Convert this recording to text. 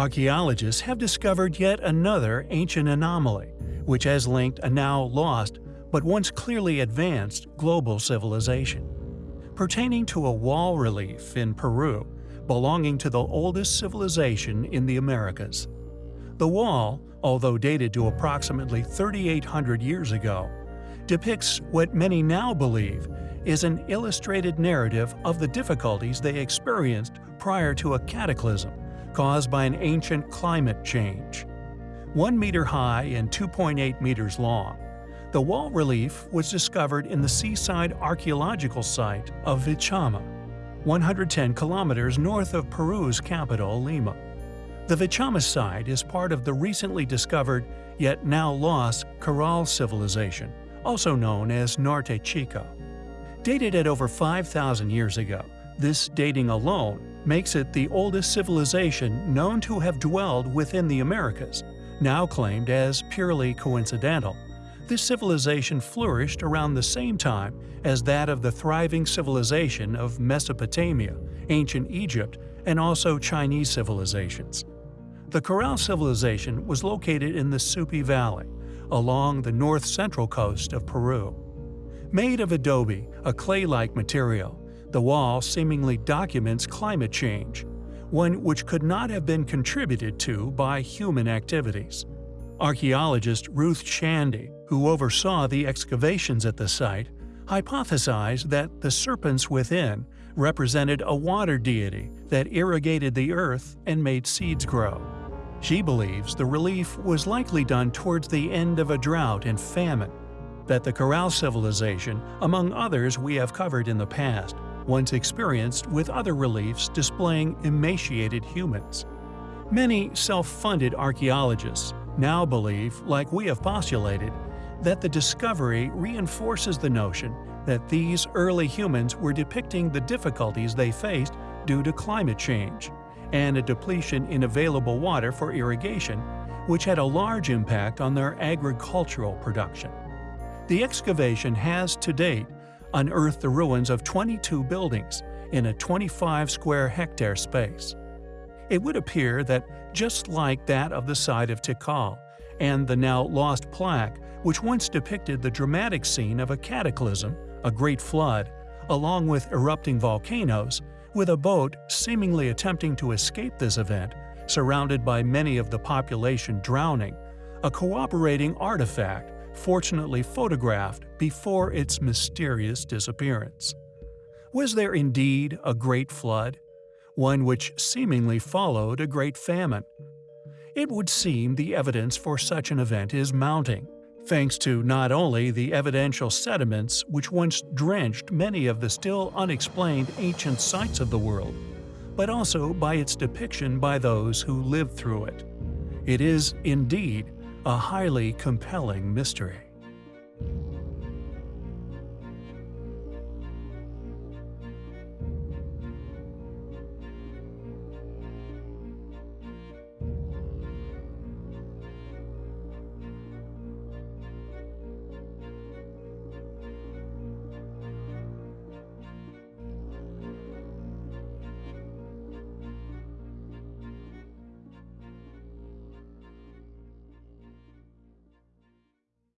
Archaeologists have discovered yet another ancient anomaly, which has linked a now lost but once clearly advanced global civilization. Pertaining to a wall relief in Peru belonging to the oldest civilization in the Americas. The wall, although dated to approximately 3,800 years ago, depicts what many now believe is an illustrated narrative of the difficulties they experienced prior to a cataclysm caused by an ancient climate change. One meter high and 2.8 meters long, the wall relief was discovered in the seaside archaeological site of Vichama, 110 kilometers north of Peru's capital, Lima. The Vichama site is part of the recently discovered, yet now lost, Caral civilization, also known as Norte Chico. Dated at over 5,000 years ago, this dating alone makes it the oldest civilization known to have dwelled within the Americas, now claimed as purely coincidental. This civilization flourished around the same time as that of the thriving civilization of Mesopotamia, ancient Egypt, and also Chinese civilizations. The Caral civilization was located in the Supe Valley, along the north-central coast of Peru. Made of adobe, a clay-like material, the wall seemingly documents climate change, one which could not have been contributed to by human activities. Archaeologist Ruth Shady, who oversaw the excavations at the site, hypothesized that the serpents within represented a water deity that irrigated the earth and made seeds grow. She believes the relief was likely done towards the end of a drought and famine, that the Caral civilization, among others we have covered in the past, once experienced with other reliefs displaying emaciated humans. Many self-funded archaeologists now believe, like we have postulated, that the discovery reinforces the notion that these early humans were depicting the difficulties they faced due to climate change and a depletion in available water for irrigation, which had a large impact on their agricultural production. The excavation has, to date, unearthed the ruins of 22 buildings in a 25 square hectare space. It would appear that, just like that of the site of Tikal and the now lost plaque which once depicted the dramatic scene of a cataclysm, a great flood, along with erupting volcanoes, with a boat seemingly attempting to escape this event, surrounded by many of the population drowning, a cooperating artifact fortunately photographed before its mysterious disappearance. Was there indeed a great flood? One which seemingly followed a great famine? It would seem the evidence for such an event is mounting, thanks to not only the evidential sediments which once drenched many of the still unexplained ancient sites of the world, but also by its depiction by those who lived through it. It is, indeed, a highly compelling mystery.